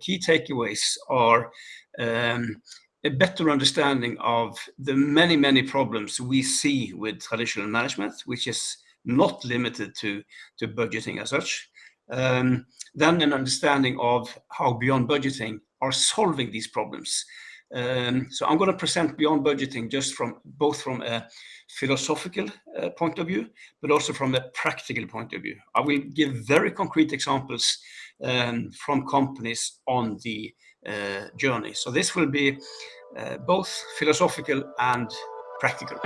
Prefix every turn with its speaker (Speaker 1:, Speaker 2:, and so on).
Speaker 1: key takeaways are um, a better understanding of the many, many problems we see with traditional management, which is not limited to, to budgeting as such. Um, then an understanding of how Beyond Budgeting are solving these problems. Um, so I'm going to present Beyond Budgeting just from both from a philosophical uh, point of view, but also from a practical point of view. I will give very concrete examples um, from companies on the uh, journey. So this will be uh, both philosophical and practical.